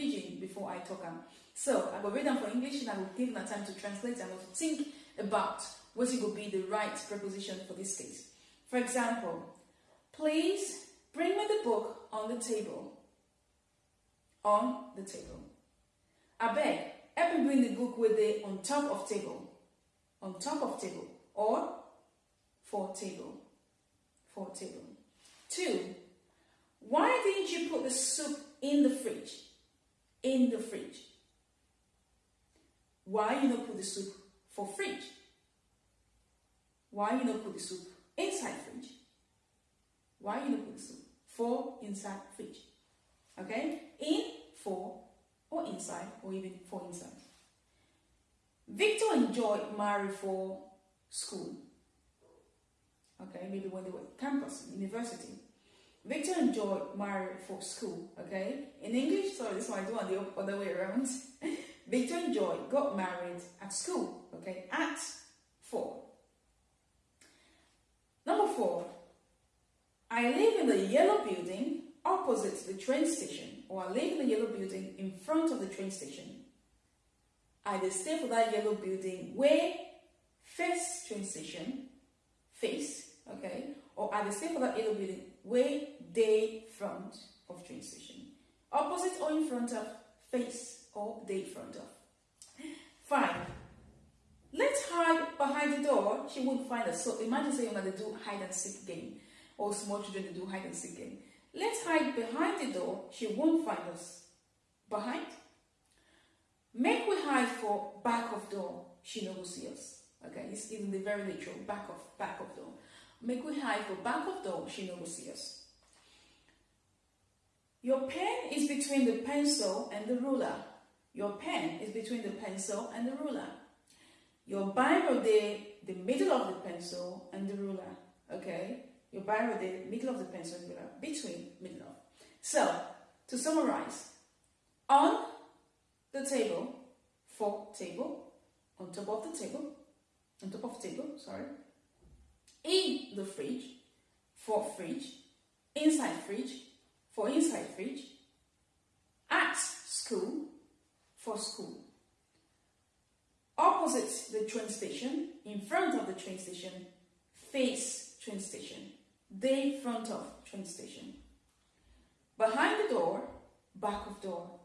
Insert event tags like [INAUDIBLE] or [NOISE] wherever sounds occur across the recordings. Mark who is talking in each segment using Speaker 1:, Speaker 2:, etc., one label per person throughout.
Speaker 1: pidgin before I talk them. So I will read them for English and I will give them time to translate and to think about what it would be the right preposition for this case. For example, please bring me the book on the table. On the table. I beg, help me bring the book with the on top of table. On top of table. Or for table. For table. Two, why didn't you put the soup in the fridge? In the fridge. Why you not put the soup for fridge? Why you not put the soup inside fridge? Why you not put the soup for inside fridge? Okay? In, for, or inside, or even for inside. Victor enjoyed marry for school. Okay, maybe when they were campus, university. Victor and enjoyed marry for school. Okay, in English, sorry, this one I do on the other way around. [LAUGHS] Victor and Joy got married at school, okay, at four. Number four, I live in the yellow building opposite the train station, or I live in the yellow building in front of the train station. I stay for that yellow building where face train station, face, okay, or I stay for that yellow building where they front of train station. Opposite or in front of face or the front of. Five. Let's hide behind the door. She won't find us. So imagine saying that they do hide and seek game. Or small children they do hide and seek game. Let's hide behind the door. She won't find us. Behind. Make we hide for back of door. She no will see us. Okay, it's in the very literal back of back of door. Make we hide for back of door. She will see us. Your pen is between the pencil and the ruler. Your pen is between the pencil and the ruler. Your biro there, the middle of the pencil and the ruler. Okay? Your biro there, middle of the pencil and ruler. Between, middle of. So, to summarize, on the table, for table, on top of the table, on top of the table, sorry, in the fridge, for fridge, inside fridge, for inside fridge, at school, for school. Opposite the train station, in front of the train station, face train station. They front of train station. Behind the door, back of door.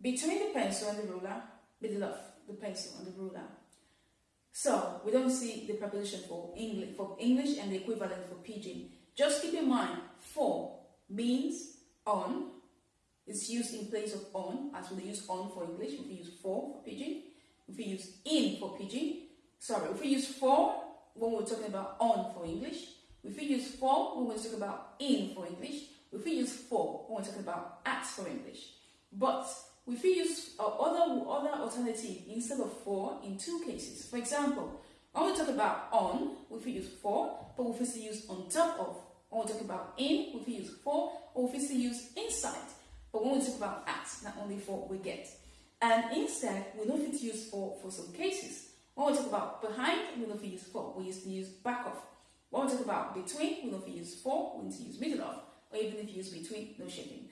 Speaker 1: Between the pencil and the ruler, middle of the pencil and the ruler. So we don't see the preposition for English for English and the equivalent for pidgin. Just keep in mind, for means on It's used in place of on, as we use on for English, if we use for for pidgin, if we use in for pidgin, sorry, if we use for when we're talking about on for English, if we use for when we're talking about in for English, if we use for when we're talking about at for English. But we use uh, other, other alternative instead of for in two cases. For example, when we talk about on, we use for, but we use on top of. When we talk about in, we use for, or we use inside. But when we talk about at, not only for we get. And instead, we don't to use for for some cases. When we talk about behind, we don't use for. We used to use back of. When we talk about between, we don't use for. We need to use middle of. Or even if you use between, no shaping.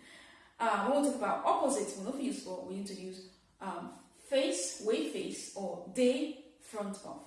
Speaker 1: Uh, when we talk about opposites, we don't use for. We need to use um, face, way face, or day, front of.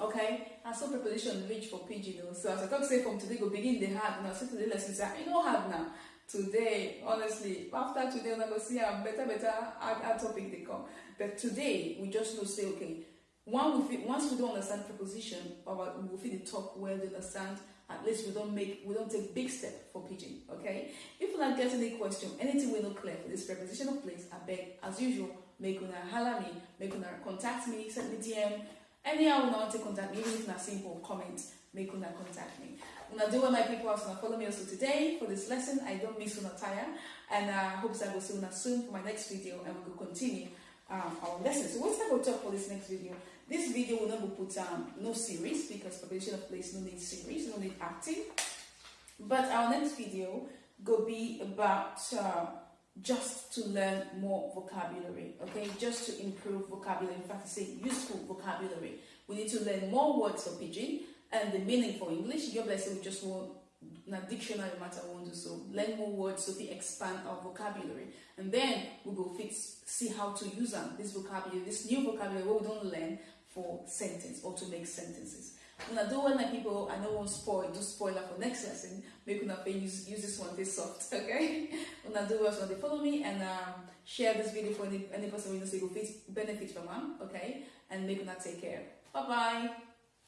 Speaker 1: Okay, and so preposition reach for pidgin. So as I talk say from today, go begin the hard now. So today lessons are you know hard now today, honestly, after today, we're to see a better, better our topic they come. But today, we just know say, okay, one we feel, once we don't understand preposition, we will feel the talk well, they understand, at least we don't make, we don't take big step for pidgin, okay? If you not get any question, anything we not clear for this preposition of place, I beg, as usual, make una holler me, make una contact me, send me DM, anyhow, una want to contact me, even if not simple comment, make una contact me. Una do all my people also follow me also today for this lesson. I don't miss una tire and I uh, hope I will see una soon for my next video and we will continue um, our lesson. So what's I will talk for this next video? This video will not be put um, no series because preposition of place no need series, no need acting. But our next video will be about uh, just to learn more vocabulary, okay? Just to improve vocabulary, in fact, to say useful vocabulary. We need to learn more words for pidgin and the meaning for English. Your blessing we just won't na dictionary matter we wan do so learn more words so we expand our vocabulary and then we go fit see how to use them this vocabulary this new vocabulary wey we don't learn for sentence or to make sentences una do my people i no wan spoil do spoiler for next lesson make una fit use use this one dey soft [LAUGHS] okay? Una do so dey follow me and um, share this video for any, any person wey know say go fit benefit from am okay? And make una take care. Bye bye